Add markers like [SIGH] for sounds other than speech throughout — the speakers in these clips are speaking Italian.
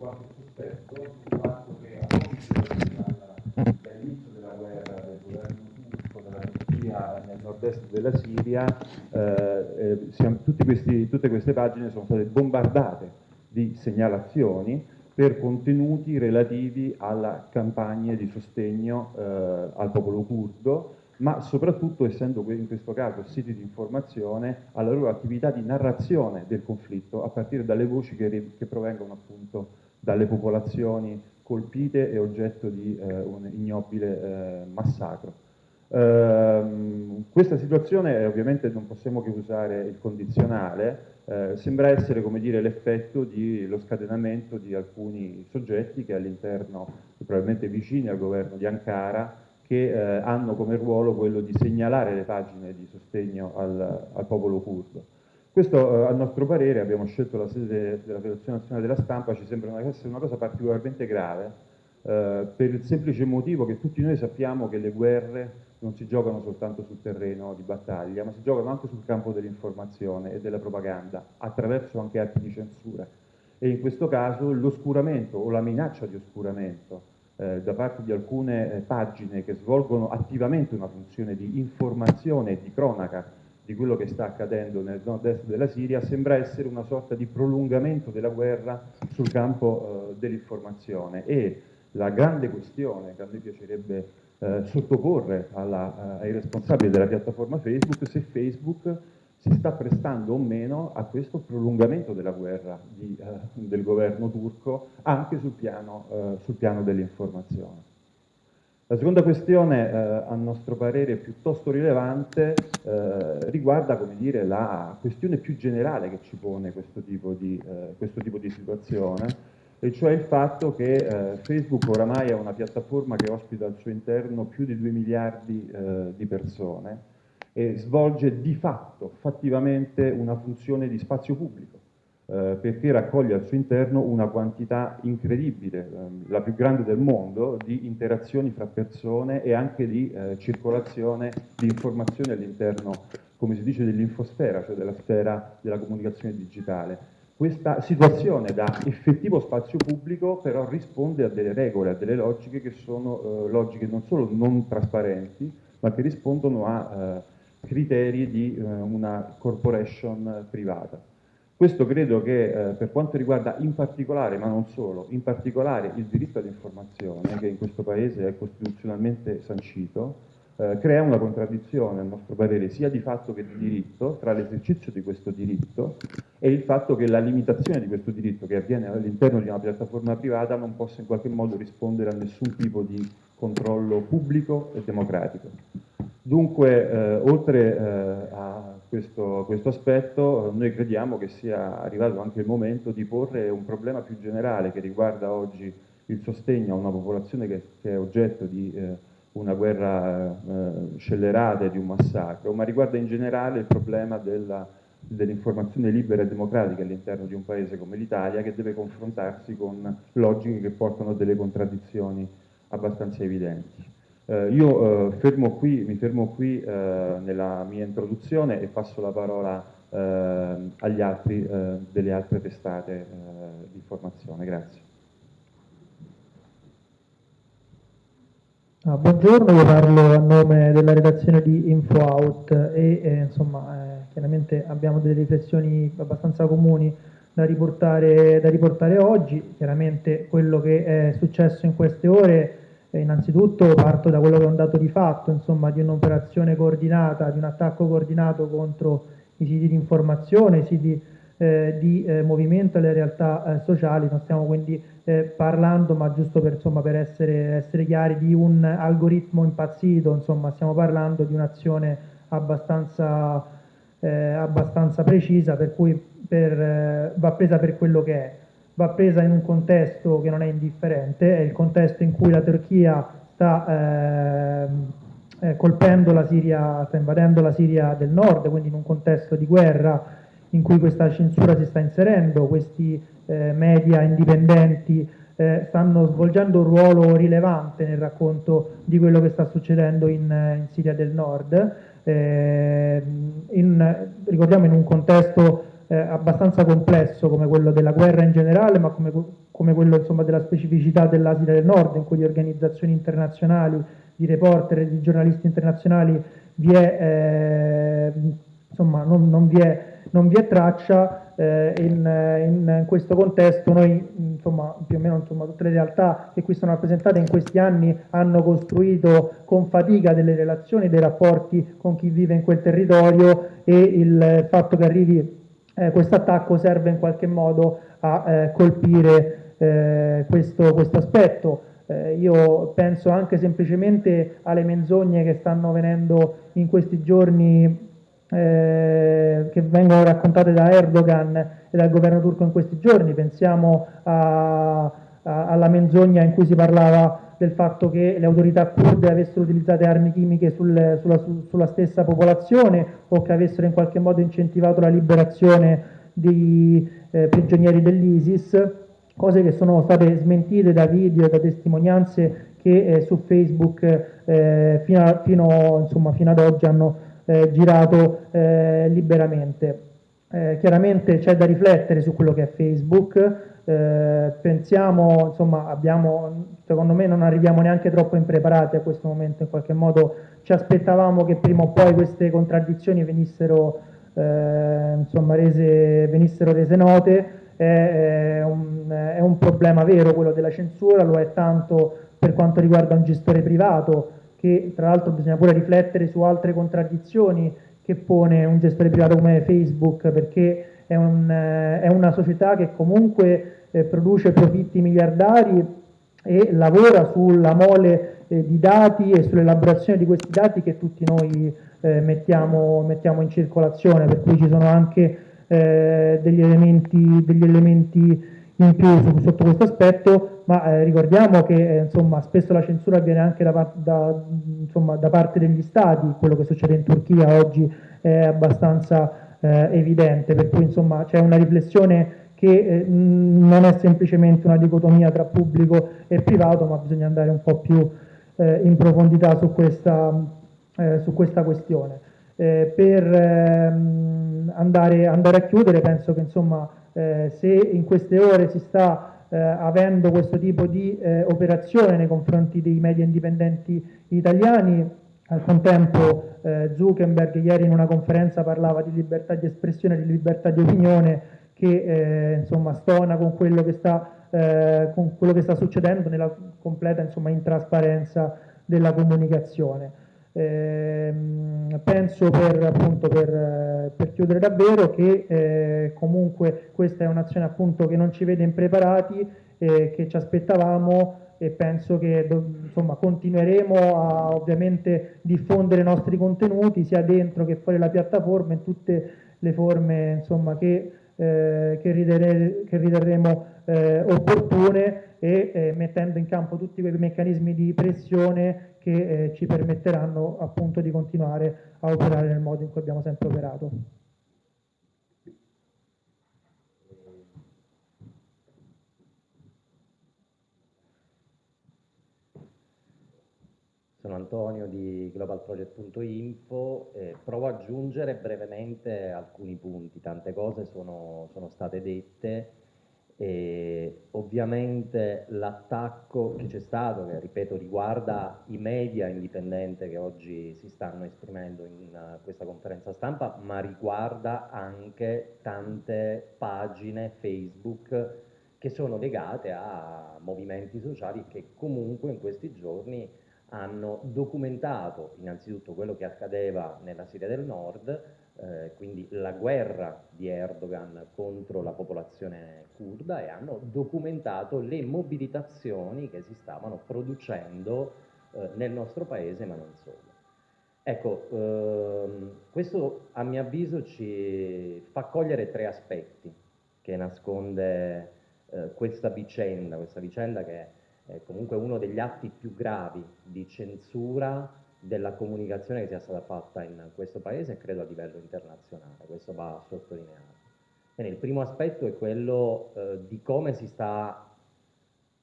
qualche sospetto sul fatto che dall'inizio della guerra del governo turco della Turchia nel nord-est della Siria eh, eh, siamo, questi, tutte queste pagine sono state bombardate di segnalazioni per contenuti relativi alla campagna di sostegno eh, al popolo curdo ma soprattutto essendo in questo caso siti di informazione alla loro attività di narrazione del conflitto a partire dalle voci che, che provengono appunto dalle popolazioni colpite e oggetto di eh, un ignobile eh, massacro. Uh, questa situazione ovviamente non possiamo che usare il condizionale, uh, sembra essere come dire l'effetto dello scatenamento di alcuni soggetti che all'interno, probabilmente vicini al governo di Ankara, che eh, hanno come ruolo quello di segnalare le pagine di sostegno al, al popolo curdo. Questo, eh, a nostro parere, abbiamo scelto la sede della Federazione Nazionale della Stampa, ci sembra essere una cosa particolarmente grave, eh, per il semplice motivo che tutti noi sappiamo che le guerre non si giocano soltanto sul terreno di battaglia, ma si giocano anche sul campo dell'informazione e della propaganda, attraverso anche atti di censura. E in questo caso l'oscuramento o la minaccia di oscuramento eh, da parte di alcune eh, pagine che svolgono attivamente una funzione di informazione e di cronaca di quello che sta accadendo nel nord-est della Siria sembra essere una sorta di prolungamento della guerra sul campo eh, dell'informazione. E la grande questione che a me piacerebbe eh, sottoporre alla, eh, ai responsabili della piattaforma Facebook se Facebook si sta prestando o meno a questo prolungamento della guerra di, eh, del governo turco anche sul piano, eh, piano dell'informazione. La seconda questione, eh, a nostro parere piuttosto rilevante, eh, riguarda dire, la questione più generale che ci pone questo tipo di, eh, questo tipo di situazione, e cioè il fatto che eh, Facebook oramai è una piattaforma che ospita al suo interno più di 2 miliardi di persone, e svolge di fatto, fattivamente, una funzione di spazio pubblico, eh, perché raccoglie al suo interno una quantità incredibile, eh, la più grande del mondo, di interazioni fra persone e anche di eh, circolazione di informazioni all'interno, come si dice, dell'infosfera, cioè della sfera della comunicazione digitale. Questa situazione da effettivo spazio pubblico però risponde a delle regole, a delle logiche che sono eh, logiche non solo non trasparenti, ma che rispondono a eh, criteri di eh, una corporation privata. Questo credo che eh, per quanto riguarda in particolare, ma non solo, in particolare il diritto all'informazione, che in questo Paese è costituzionalmente sancito, eh, crea una contraddizione, a nostro parere, sia di fatto che di diritto, tra l'esercizio di questo diritto e il fatto che la limitazione di questo diritto, che avviene all'interno di una piattaforma privata, non possa in qualche modo rispondere a nessun tipo di controllo pubblico e democratico. Dunque, eh, oltre eh, a questo, questo aspetto, noi crediamo che sia arrivato anche il momento di porre un problema più generale che riguarda oggi il sostegno a una popolazione che, che è oggetto di eh, una guerra eh, scellerata e di un massacro, ma riguarda in generale il problema dell'informazione libera e democratica all'interno di un paese come l'Italia che deve confrontarsi con logiche che portano a delle contraddizioni abbastanza evidenti. Eh, io eh, fermo qui, mi fermo qui eh, nella mia introduzione e passo la parola eh, agli altri eh, delle altre testate eh, di informazione. Grazie. Ah, buongiorno, io parlo a nome della redazione di InfoOut e insomma chiaramente abbiamo delle riflessioni abbastanza comuni da riportare, da riportare oggi. Chiaramente quello che è successo in queste ore eh, innanzitutto parto da quello che è un dato di fatto, insomma, di un'operazione coordinata, di un attacco coordinato contro i siti di informazione, i siti eh, di eh, movimento e le realtà eh, sociali. Non stiamo quindi eh, parlando, ma giusto per, insomma, per essere, essere, chiari, di un algoritmo impazzito, insomma, stiamo parlando di un'azione abbastanza, eh, abbastanza precisa, per cui per, va presa per quello che è va presa in un contesto che non è indifferente, è il contesto in cui la Turchia sta eh, eh, colpendo la Siria, sta invadendo la Siria del nord, quindi in un contesto di guerra in cui questa censura si sta inserendo, questi eh, media indipendenti eh, stanno svolgendo un ruolo rilevante nel racconto di quello che sta succedendo in, in Siria del nord, eh, in, ricordiamo in un contesto eh, abbastanza complesso come quello della guerra in generale, ma come, come quello insomma, della specificità dell'Asia del Nord, in cui di organizzazioni internazionali, di reporter di giornalisti internazionali vi è, eh, insomma, non, non, vi è, non, vi è, traccia. Eh, in, in, questo contesto noi, insomma, più o meno insomma, tutte le realtà che qui sono rappresentate in questi anni hanno costruito con fatica delle relazioni, dei rapporti con chi vive in quel territorio e il fatto che arrivi eh, questo attacco serve in qualche modo a eh, colpire eh, questo, questo, aspetto. Eh, io penso anche semplicemente alle menzogne che stanno venendo in questi giorni, eh, che vengono raccontate da Erdogan e dal governo turco in questi giorni. Pensiamo a, a, alla menzogna in cui si parlava del fatto che le autorità kurde avessero utilizzato armi chimiche sul, sulla, su, sulla, stessa popolazione o che avessero in qualche modo incentivato la liberazione dei eh, prigionieri dell'ISIS, cose che sono state smentite da video da testimonianze che eh, su Facebook eh, fino, a, fino, insomma, fino, ad oggi hanno eh, girato eh, liberamente. Eh, chiaramente c'è da riflettere su quello che è Facebook, eh, pensiamo, insomma, abbiamo, secondo me non arriviamo neanche troppo impreparati a questo momento, in qualche modo ci aspettavamo che prima o poi queste contraddizioni venissero, eh, insomma, rese, venissero rese note, è, un, è un problema vero quello della censura, lo è tanto per quanto riguarda un gestore privato, che tra l'altro bisogna pure riflettere su altre contraddizioni che pone un gestore privato come Facebook, perché è, un, è una società che comunque eh, produce profitti miliardari e lavora sulla mole eh, di dati e sull'elaborazione di questi dati che tutti noi eh, mettiamo, mettiamo, in circolazione, per cui ci sono anche eh, degli elementi, degli, elementi, in più su, sotto questo aspetto, ma eh, ricordiamo che eh, insomma, spesso la censura avviene anche da, da, insomma, da, parte degli stati, quello che succede in Turchia oggi è abbastanza evidente, per cui c'è una riflessione che eh, non è semplicemente una dicotomia tra pubblico e privato, ma bisogna andare un po' più eh, in profondità su questa, eh, su questa questione. Eh, per ehm, andare, andare, a chiudere, penso che insomma, eh, se in queste ore si sta eh, avendo questo tipo di operazione nei confronti dei media indipendenti italiani, al contempo Zuckerberg ieri in una conferenza parlava di libertà di espressione, di libertà di opinione, che eh, insomma, stona con quello che, sta, eh, con quello che sta succedendo nella completa insomma, intrasparenza della comunicazione. Eh, penso per, appunto, per, per, chiudere davvero che eh, comunque questa è un'azione appunto che non ci vede impreparati, eh, che ci aspettavamo e penso che insomma, continueremo a ovviamente diffondere i nostri contenuti sia dentro che fuori la piattaforma in tutte le forme insomma, che eh, che, ridere, che, riterremo eh, opportune e eh, mettendo in campo tutti quei meccanismi di pressione che eh, ci permetteranno appunto di continuare a operare nel modo in cui abbiamo sempre operato. Sono Antonio di globalproject.info, eh, provo ad aggiungere brevemente alcuni punti, tante cose sono, sono state dette e ovviamente l'attacco che c'è stato, che ripeto riguarda i media indipendenti che oggi si stanno esprimendo in uh, questa conferenza stampa, ma riguarda anche tante pagine Facebook che sono legate a movimenti sociali che comunque in questi giorni hanno documentato innanzitutto quello che accadeva nella Siria del Nord, eh, quindi la guerra di Erdogan contro la popolazione kurda e hanno documentato le mobilitazioni che si stavano producendo eh, nel nostro paese ma non solo. Ecco, ehm, questo a mio avviso ci fa cogliere tre aspetti che nasconde eh, questa vicenda, questa vicenda che è comunque uno degli atti più gravi di censura della comunicazione che sia stata fatta in questo paese e credo a livello internazionale, questo va sottolineato. Bene, il primo aspetto è quello eh, di come si sta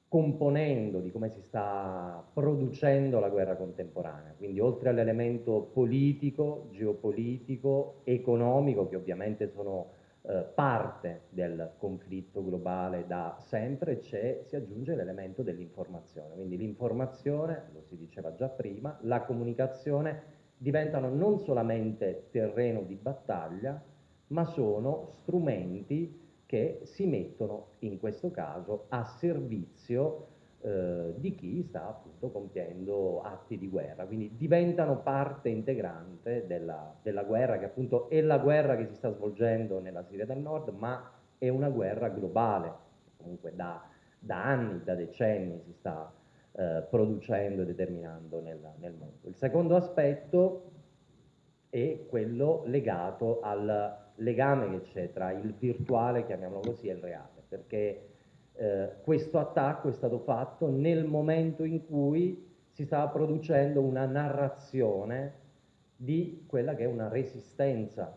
componendo, di come si sta producendo la guerra contemporanea, quindi oltre all'elemento politico, geopolitico, economico, che ovviamente sono eh, parte del conflitto globale da sempre, si aggiunge l'elemento dell'informazione. Quindi l'informazione, lo si diceva già prima, la comunicazione diventano non solamente terreno di battaglia, ma sono strumenti che si mettono in questo caso a servizio eh, di chi sta appunto compiendo atti di guerra, quindi diventano parte integrante della, della, guerra che appunto è la guerra che si sta svolgendo nella Siria del Nord, ma è una guerra globale, comunque da, da anni, da decenni si sta eh, producendo e determinando nel, nel mondo. Il secondo aspetto è quello legato al legame che c'è tra il virtuale, chiamiamolo così, e il reale, perché eh, questo attacco è stato fatto nel momento in cui si stava producendo una narrazione di quella che è una resistenza,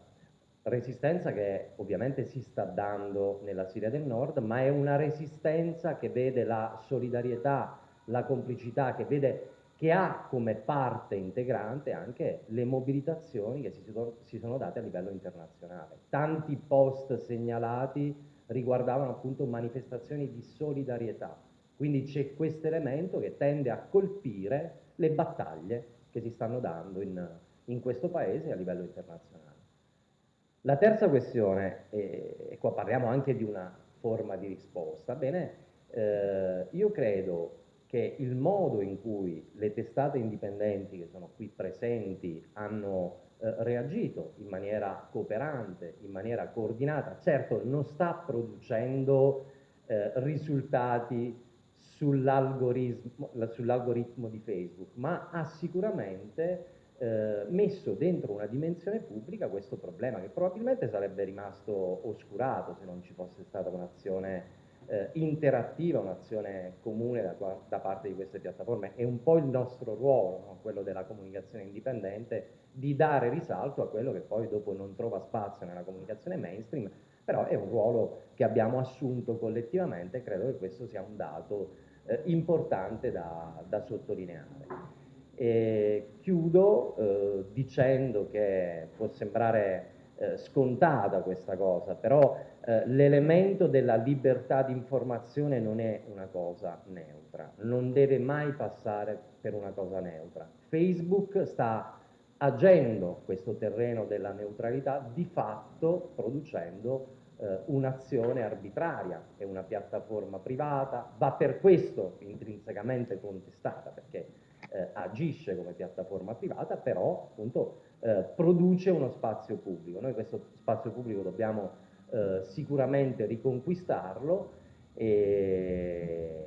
resistenza che ovviamente si sta dando nella Siria del Nord, ma è una resistenza che vede la solidarietà, la complicità, che vede che ha come parte integrante anche le mobilitazioni che si si sono date a livello internazionale. Tanti post segnalati riguardavano appunto manifestazioni di solidarietà. Quindi c'è questo elemento che tende a colpire le battaglie che si stanno dando in, in questo paese a livello internazionale. La terza questione, e qua parliamo anche di una forma di risposta, bene, eh, io credo che il modo in cui le testate indipendenti che sono qui presenti hanno eh, reagito in maniera cooperante, in maniera coordinata, certo non sta producendo eh, risultati sull'algoritmo, sull'algoritmo di Facebook, ma ha sicuramente eh, messo dentro una dimensione pubblica questo problema che probabilmente sarebbe rimasto oscurato se non ci fosse stata un'azione eh, interattiva, un'azione comune da, da, parte di queste piattaforme. È un po' il nostro ruolo, no? quello della comunicazione indipendente, di dare risalto a quello che poi dopo non trova spazio nella comunicazione mainstream, però è un ruolo che abbiamo assunto collettivamente e credo che questo sia un dato eh, importante da, da sottolineare. E chiudo eh, dicendo che può sembrare eh, scontata questa cosa, però eh, l'elemento della libertà di informazione non è una cosa neutra, non deve mai passare per una cosa neutra. Facebook sta agendo questo terreno della neutralità di fatto producendo eh, un'azione arbitraria, è una piattaforma privata, va per questo intrinsecamente contestata perché eh, agisce come piattaforma privata, però appunto eh, produce uno spazio pubblico. Noi questo spazio pubblico dobbiamo eh, sicuramente riconquistarlo e,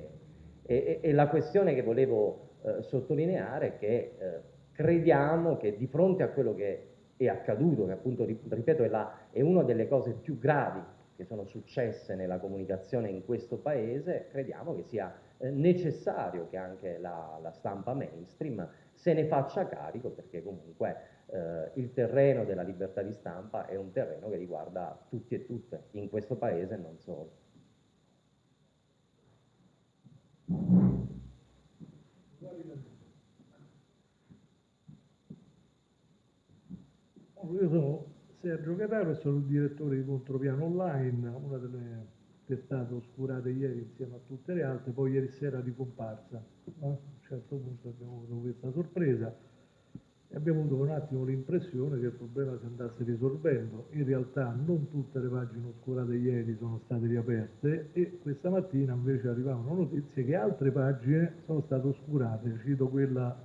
e, e, la questione che volevo eh, sottolineare è che crediamo che di fronte a quello che è accaduto, che appunto, ripeto, è, la, è una delle cose più gravi che sono successe nella comunicazione in questo paese, crediamo che sia eh, necessario che anche la, la, stampa mainstream se ne faccia carico perché comunque eh, il terreno della libertà di stampa è un terreno che riguarda tutti e tutte in questo paese e non solo. Io sono Sergio Carraro e sono il direttore di Contropiano Online, una delle testate oscurate ieri insieme a tutte le altre, poi ieri sera di comparsa. A un certo punto abbiamo avuto questa sorpresa e abbiamo avuto un attimo l'impressione che il problema si andasse risolvendo. In realtà non tutte le pagine oscurate ieri sono state riaperte e questa mattina invece arrivavano notizie che altre pagine sono state oscurate. Cito quella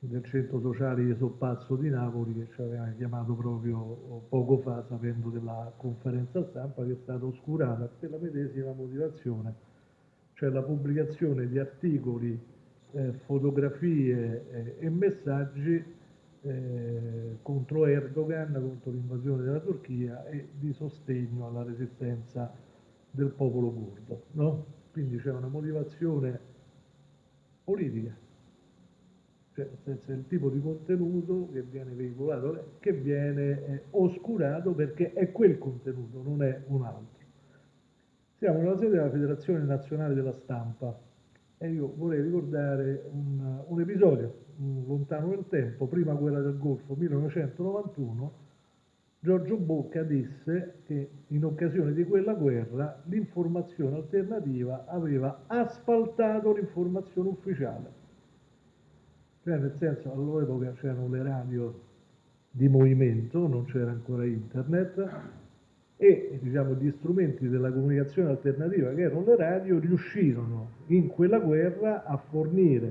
del centro sociale di Soppazzo di Napoli che ci aveva chiamato proprio poco fa sapendo della conferenza stampa che è stata oscurata per la medesima motivazione, cioè la pubblicazione di articoli, eh, fotografie eh, e messaggi eh, contro Erdogan, contro l'invasione della Turchia e di sostegno alla resistenza del popolo curdo. No? Quindi c'è una motivazione politica cioè nel senso il tipo di contenuto che viene veicolato, che viene eh, oscurato perché è quel contenuto, non è un altro. Siamo nella sede della Federazione Nazionale della Stampa e io vorrei ricordare un, un episodio un, lontano nel tempo, prima guerra del Golfo 1991, Giorgio Bocca disse che in occasione di quella guerra l'informazione alternativa aveva asfaltato l'informazione ufficiale. Cioè nel senso all'epoca c'erano le radio di movimento, non c'era ancora internet e diciamo, gli strumenti della comunicazione alternativa che erano le radio riuscirono in quella guerra a fornire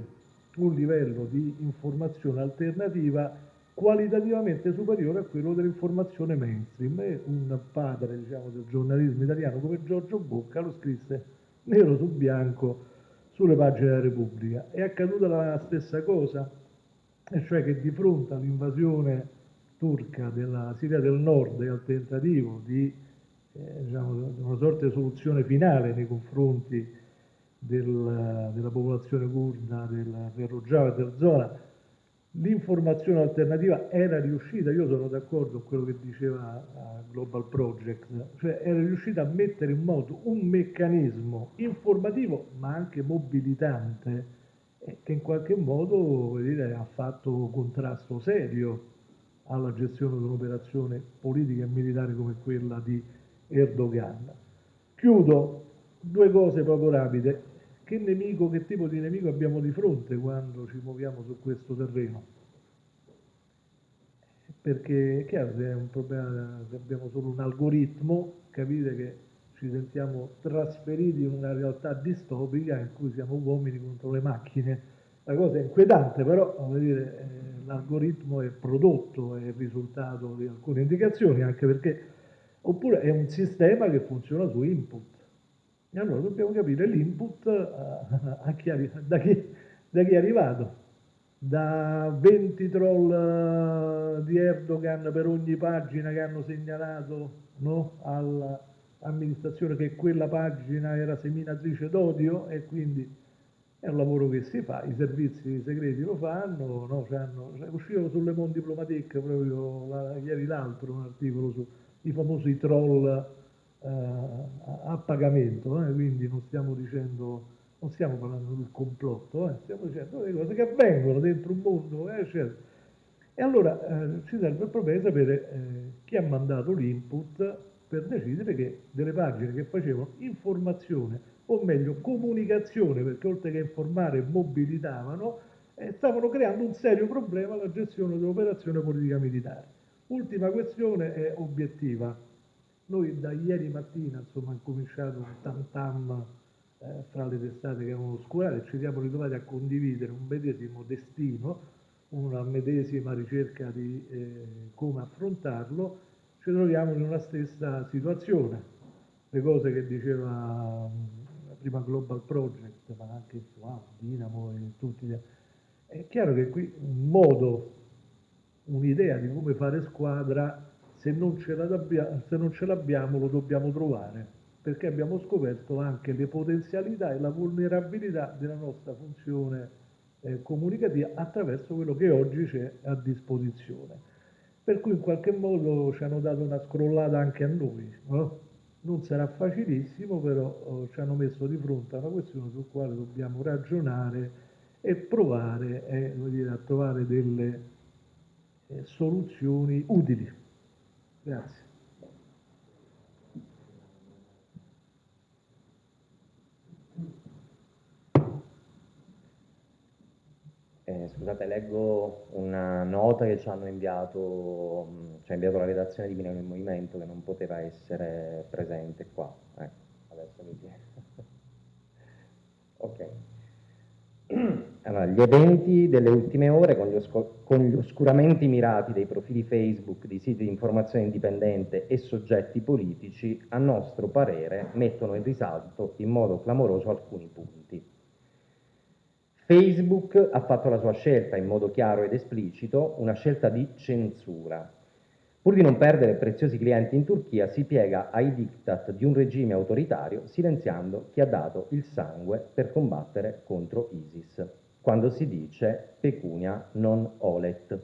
un livello di informazione alternativa qualitativamente superiore a quello dell'informazione mainstream e un padre diciamo, del giornalismo italiano come Giorgio Bocca lo scrisse nero su bianco sulle pagine della Repubblica. È accaduta la stessa cosa, e cioè che di fronte all'invasione turca della Siria del Nord e al tentativo di eh, diciamo, una sorta di soluzione finale nei confronti del, della popolazione kurda del, del Rojava e del zona, l'informazione alternativa era riuscita, io sono d'accordo con quello che diceva Global Project, cioè era riuscita a mettere in moto un meccanismo informativo ma anche mobilitante eh, che in qualche modo dire, ha fatto contrasto serio alla gestione di un'operazione politica e militare come quella di Erdogan. Chiudo due cose proprio rapide. Che nemico, che tipo di nemico abbiamo di fronte quando ci muoviamo su questo terreno? Perché è chiaro, se è un problema, se abbiamo solo un algoritmo, capite che ci sentiamo trasferiti in una realtà distopica in cui siamo uomini contro le macchine. La cosa è inquietante, però dire, eh, l'algoritmo è prodotto, è il risultato di alcune indicazioni, anche perché oppure è un sistema che funziona su input. E allora dobbiamo capire l'input [LAUGHS] chi, da, chi, è arrivato. Da 20 troll uh, di Erdogan per ogni pagina che hanno segnalato no, all'amministrazione che quella pagina era seminatrice d'odio e quindi è un lavoro che si fa, i servizi segreti lo fanno, no, cioè uscivo sulle Mon Diplomatique proprio la, ieri l'altro un articolo sui famosi troll eh, a pagamento, eh, quindi non stiamo dicendo, non stiamo parlando del complotto, eh, stiamo dicendo le cose che avvengono dentro un mondo, eh, eccetera. E allora eh, ci serve proprio sapere eh, chi ha mandato l'input per decidere che delle pagine che facevano informazione, o meglio comunicazione, perché oltre che informare mobilitavano, eh, stavano creando un serio problema alla gestione dell'operazione politica militare. Ultima questione è obiettiva noi da ieri mattina insomma, è cominciato un tam tam eh, fra le testate che avevano oscurato e ci siamo ritrovati a condividere un medesimo destino, una medesima ricerca di eh, come affrontarlo, ci troviamo in una stessa situazione. Le cose che diceva prima Global Project, ma anche wow, Dinamo e tutti gli altri. È chiaro che qui un modo, un'idea di come fare squadra se non ce l'abbiamo lo dobbiamo trovare, perché abbiamo scoperto anche le potenzialità e la vulnerabilità della nostra funzione eh, comunicativa attraverso quello che oggi c'è a disposizione. Per cui in qualche modo ci hanno dato una scrollata anche a noi. No? Non sarà facilissimo, però oh, ci hanno messo di fronte a una questione sul quale dobbiamo ragionare e provare eh, dire, a trovare delle eh, soluzioni utili. Grazie. Eh, scusate, leggo una nota che ci hanno inviato, ci ha inviato la redazione di Milano in Movimento che non poteva essere presente qua. Eh, adesso mi [LAUGHS] ok. [CLEARS THROAT] Allora, gli eventi delle ultime ore con gli, con gli, oscuramenti mirati dei profili Facebook di siti di informazione indipendente e soggetti politici, a nostro parere, mettono in risalto in modo clamoroso alcuni punti. Facebook ha fatto la sua scelta in modo chiaro ed esplicito, una scelta di censura, Pur di non perdere preziosi clienti in Turchia, si piega ai diktat di un regime autoritario, silenziando chi ha dato il sangue per combattere contro ISIS, quando si dice pecunia non olet.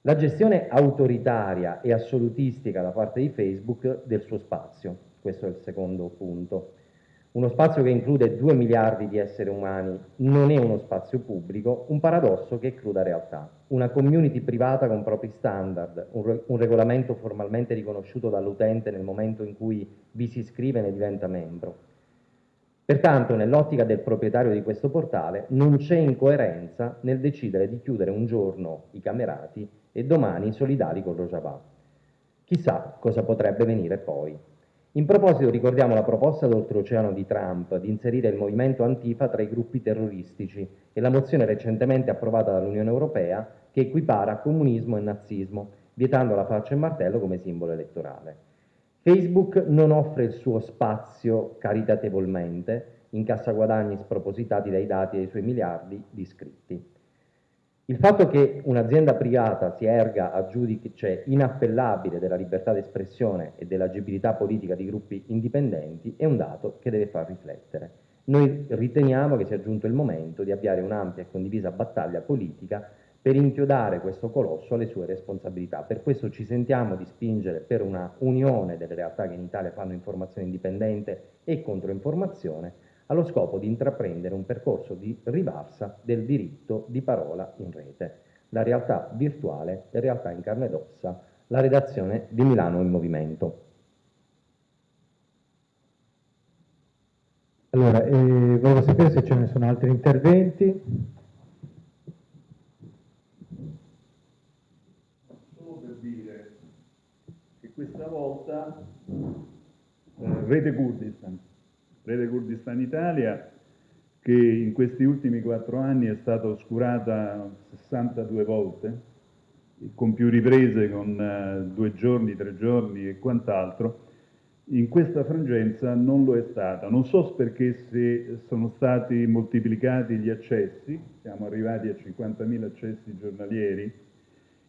La gestione autoritaria e assolutistica da parte di Facebook del suo spazio, questo è il secondo punto. Uno spazio che include 2 miliardi di esseri umani non è uno spazio pubblico, un paradosso che è cruda realtà. Una community privata con propri standard, un, re un regolamento formalmente riconosciuto dall'utente nel momento in cui vi si iscrive e ne diventa membro. Pertanto, nell'ottica del proprietario di questo portale, non c'è incoerenza nel decidere di chiudere un giorno i camerati e domani i solidari con Rojava. Chissà cosa potrebbe venire poi. In proposito ricordiamo la proposta d'oltreoceano di Trump di inserire il movimento Antifa tra i gruppi terroristici e la mozione recentemente approvata dall'Unione Europea che equipara comunismo e nazismo, vietando la faccia e martello come simbolo elettorale. Facebook non offre il suo spazio caritatevolmente, incassa guadagni spropositati dai dati dei suoi miliardi di iscritti. Il fatto che un'azienda privata si erga a giudice inappellabile della libertà d'espressione e dell'agibilità politica di gruppi indipendenti è un dato che deve far riflettere. Noi riteniamo che sia giunto il momento di avviare un'ampia e condivisa battaglia politica per inchiodare questo colosso alle sue responsabilità. Per questo ci sentiamo di spingere per una unione delle realtà che in Italia fanno informazione indipendente e controinformazione, allo scopo di intraprendere un percorso di rivalsa del diritto di parola in rete, la realtà virtuale e realtà in carne ed ossa, la redazione di Milano in Movimento. Allora, eh, volevo sapere se ce ne sono altri interventi. Solo per dire che questa volta eh, Rete Kurdistan Rete Kurdistan Italia, che in questi ultimi quattro anni è stata oscurata 62 volte, con più riprese, con uh, due giorni, tre giorni e quant'altro, in questa frangenza non lo è stata. Non so perché se sono stati moltiplicati gli accessi, siamo arrivati a 50.000 accessi giornalieri,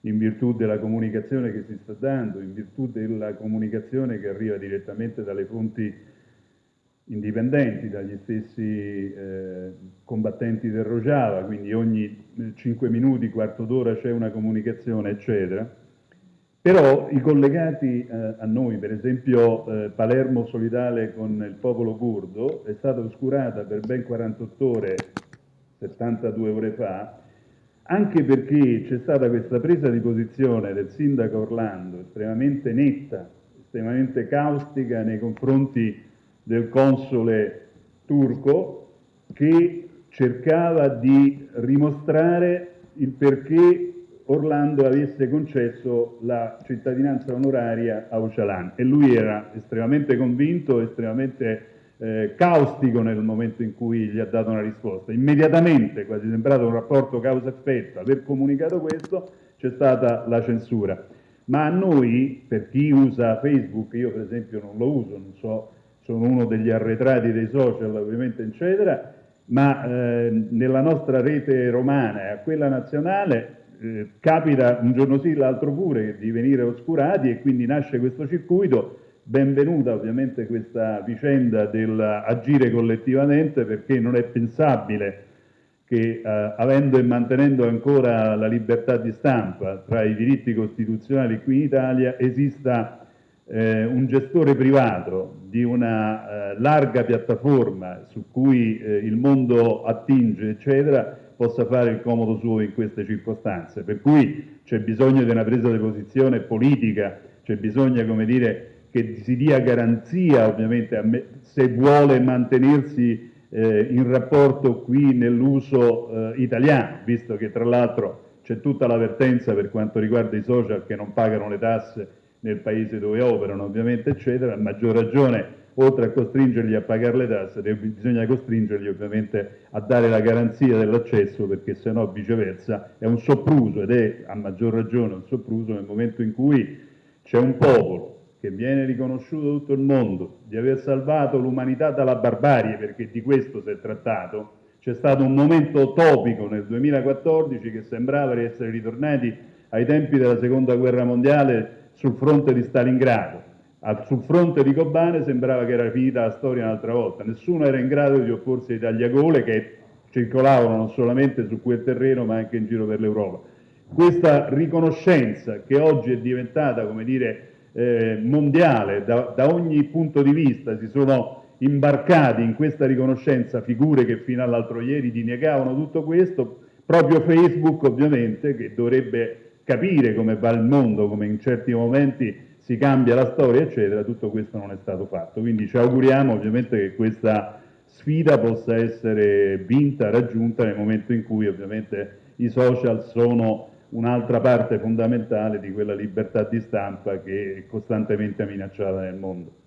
in virtù della comunicazione che si sta dando, in virtù della comunicazione che arriva direttamente dalle fonti indipendenti dagli stessi eh, combattenti del Rojava, quindi ogni 5 minuti, quarto d'ora c'è una comunicazione, eccetera. Però i collegati eh, a noi, per esempio eh, Palermo solidale con il popolo curdo, è stata oscurata per ben 48 ore, 72 ore fa, anche perché c'è stata questa presa di posizione del sindaco Orlando estremamente netta, estremamente caustica nei confronti del console turco che cercava di dimostrare il perché Orlando avesse concesso la cittadinanza onoraria a Ocalan e lui era estremamente convinto, estremamente eh, caustico nel momento in cui gli ha dato una risposta. Immediatamente, quasi sembrato un rapporto causa-effetto, aver comunicato questo, c'è stata la censura. Ma a noi, per chi usa Facebook, io per esempio non lo uso, non so sono uno degli arretrati dei social ovviamente eccetera, ma eh, nella nostra rete romana e a quella nazionale eh, capita un giorno sì, l'altro pure di venire oscurati e quindi nasce questo circuito. Benvenuta ovviamente questa vicenda dell'agire collettivamente perché non è pensabile che eh, avendo e mantenendo ancora la libertà di stampa tra i diritti costituzionali qui in Italia esista eh, un gestore privato di una eh, larga piattaforma su cui eh, il mondo attinge, eccetera, possa fare il comodo suo in queste circostanze. Per cui c'è bisogno di una presa di posizione politica, c'è bisogno, come dire, che si dia garanzia, ovviamente, me, se vuole mantenersi eh, in rapporto qui nell'uso eh, italiano, visto che tra l'altro c'è tutta l'avvertenza per quanto riguarda i social che non pagano le tasse nel paese dove operano, ovviamente, eccetera, a maggior ragione, oltre a costringerli a pagare le tasse, bisogna costringerli ovviamente a dare la garanzia dell'accesso, perché se no viceversa è un sopruso ed è a maggior ragione un sopruso nel momento in cui c'è un popolo che viene riconosciuto da tutto il mondo di aver salvato l'umanità dalla barbarie, perché di questo si è trattato, c'è stato un momento topico nel 2014 che sembrava di essere ritornati ai tempi della seconda guerra mondiale sul fronte di Stalingrado. sul fronte di Kobane sembrava che era finita la storia un'altra volta, nessuno era in grado di opporsi ai tagliagole che circolavano non solamente su quel terreno ma anche in giro per l'Europa. Questa riconoscenza che oggi è diventata, come dire, eh, mondiale da, da, ogni punto di vista, si sono imbarcati in questa riconoscenza figure che fino all'altro ieri negavano tutto questo, proprio Facebook ovviamente, che dovrebbe capire come va il mondo, come in certi momenti si cambia la storia, eccetera, tutto questo non è stato fatto. Quindi ci auguriamo ovviamente che questa sfida possa essere vinta, raggiunta nel momento in cui ovviamente i social sono un'altra parte fondamentale di quella libertà di stampa che è costantemente minacciata nel mondo.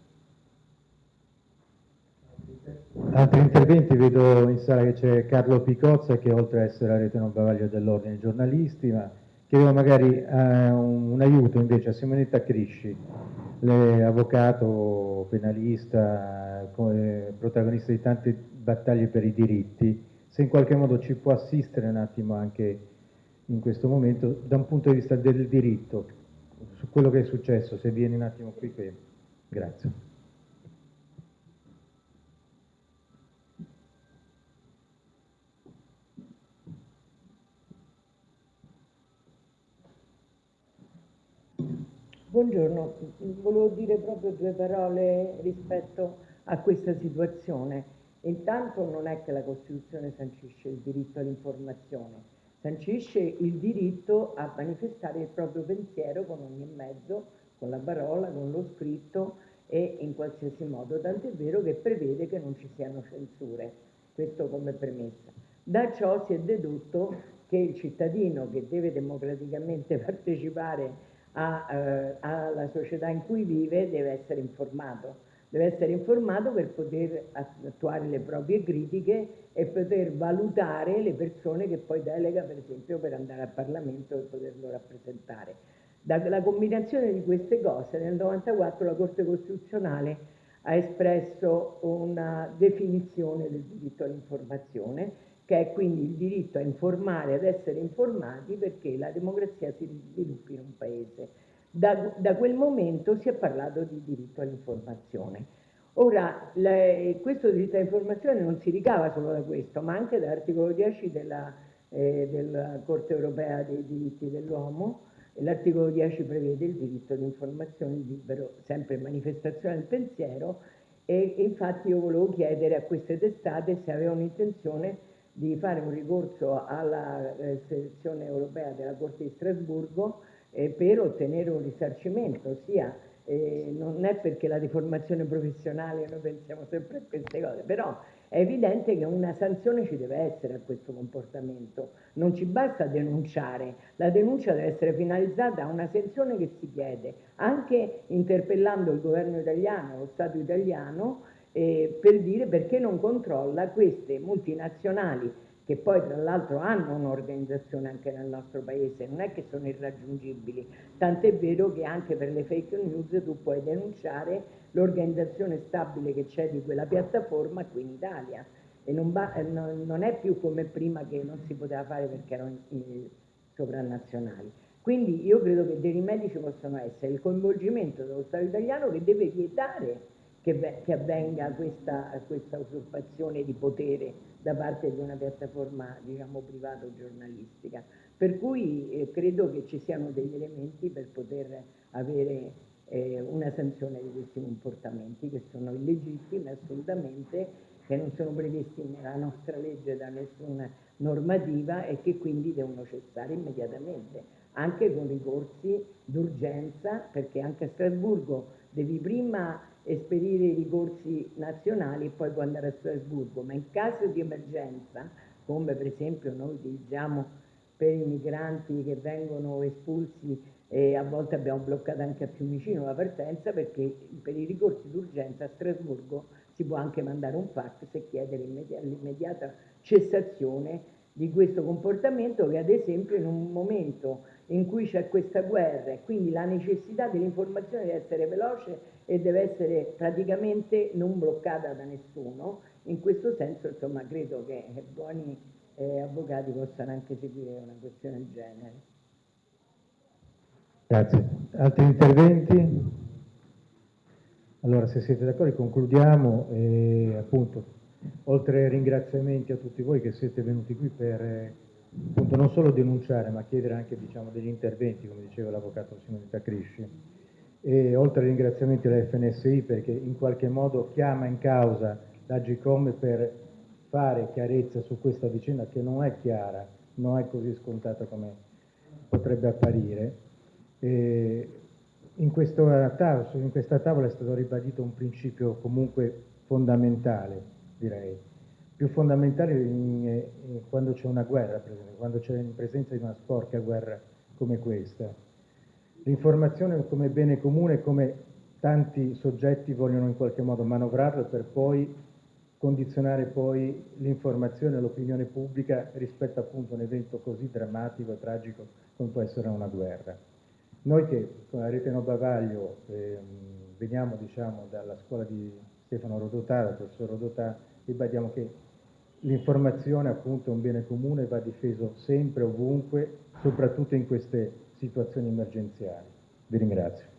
Altri interventi, vedo in sala che c'è Carlo Picozza che oltre a essere la rete non bavaglio dell'ordine dei giornalisti, ma chiedevo magari uh, un, aiuto invece a Simonetta Crisci, avvocato, penalista, come protagonista di tante battaglie per i diritti, se in qualche modo ci può assistere un attimo anche in questo momento da un punto di vista del diritto, su quello che è successo, se viene un attimo qui. Grazie. Buongiorno, volevo dire proprio due parole rispetto a questa situazione. Intanto non è che la Costituzione sancisce il diritto all'informazione, sancisce il diritto a manifestare il proprio pensiero con ogni mezzo, con la parola, con lo scritto e in qualsiasi modo, tant'è vero che prevede che non ci siano censure, questo come premessa. Da ciò si è dedotto che il cittadino che deve democraticamente [LAUGHS] partecipare a, eh, alla società in cui vive deve essere informato. Deve essere informato per poter attuare le proprie critiche e poter valutare le persone che poi delega, per esempio, per andare al Parlamento e poterlo rappresentare. Dalla combinazione di queste cose, nel 1994 la Corte Costituzionale ha espresso una definizione del diritto all'informazione che è quindi il diritto a informare, ad essere informati perché la democrazia si sviluppi in un paese. Da, da quel momento si è parlato di diritto all'informazione. Ora, le, questo diritto all'informazione non si ricava solo da questo, ma anche dall'articolo 10 della, eh, della Corte europea dei diritti dell'uomo. L'articolo 10 prevede il diritto di informazione libero, sempre manifestazione del pensiero, e infatti io volevo chiedere a queste testate se avevano intenzione di fare un ricorso alla eh, selezione europea della Corte di Strasburgo eh, per ottenere un risarcimento, sia eh, non è perché la deformazione professionale noi pensiamo sempre a queste cose, però è evidente che una sanzione ci deve essere a questo comportamento, non ci basta denunciare, la denuncia deve essere finalizzata a una sanzione che si chiede, anche interpellando il governo italiano, lo Stato italiano, eh, per dire perché non controlla queste multinazionali che poi tra l'altro hanno un'organizzazione anche nel nostro paese, non è che sono irraggiungibili, tant'è vero che anche per le fake news tu puoi denunciare l'organizzazione stabile che c'è di quella piattaforma qui in Italia. E non, va, non, è più come prima che non si poteva fare perché erano sovranazionali. Quindi io credo che dei rimedi ci possono essere. Il coinvolgimento dello Stato italiano che deve vietare che, che avvenga questa, questa, usurpazione di potere da parte di una piattaforma diciamo privata o giornalistica. Per cui eh, credo che ci siano degli elementi per poter avere eh, una sanzione di questi comportamenti che sono illegittimi assolutamente, che non sono previsti nella nostra legge da nessuna normativa e che quindi devono cessare immediatamente, anche con ricorsi d'urgenza, perché anche a Strasburgo devi prima esperire i ricorsi nazionali e poi può andare a Strasburgo, ma in caso di emergenza, come per esempio noi utilizziamo per i migranti che vengono espulsi e a volte abbiamo bloccato anche a Fiumicino la partenza perché per i ricorsi d'urgenza a Strasburgo si può anche mandare un fax e chiedere l'immediata cessazione di questo comportamento che ad esempio in un momento in cui c'è questa guerra e quindi la necessità dell'informazione deve essere veloce e deve essere praticamente non bloccata da nessuno. In questo senso, insomma, credo che buoni eh, avvocati possano anche seguire una questione del genere. Grazie. Altri interventi? Allora, se siete d'accordo, concludiamo e appunto, oltre ai ringraziamenti a tutti voi che siete venuti qui per appunto, non solo denunciare, ma chiedere anche diciamo, degli interventi, come diceva l'avvocato Simonetta Crisci, e oltre ai ringraziamenti alla FNSI perché in qualche modo chiama in causa l'Agicom per fare chiarezza su questa vicenda che non è chiara, non è così scontata come potrebbe apparire. E in, in questa tavola è stato ribadito un principio comunque fondamentale, direi, più fondamentale in, in, quando c'è una guerra, per esempio, quando c'è in presenza di una sporca guerra come questa l'informazione come bene comune, come tanti soggetti vogliono in qualche modo manovrarlo per poi condizionare poi l'informazione l'opinione pubblica rispetto appunto a un evento così drammatico e tragico come può essere una guerra. Noi che con la rete No Bavaglio eh, veniamo diciamo, dalla scuola di Stefano Rodotà, dal professor Rodotà, ribadiamo che l'informazione appunto è un bene comune, va difeso sempre, ovunque, soprattutto in queste situazioni emergenziali. Vi ringrazio.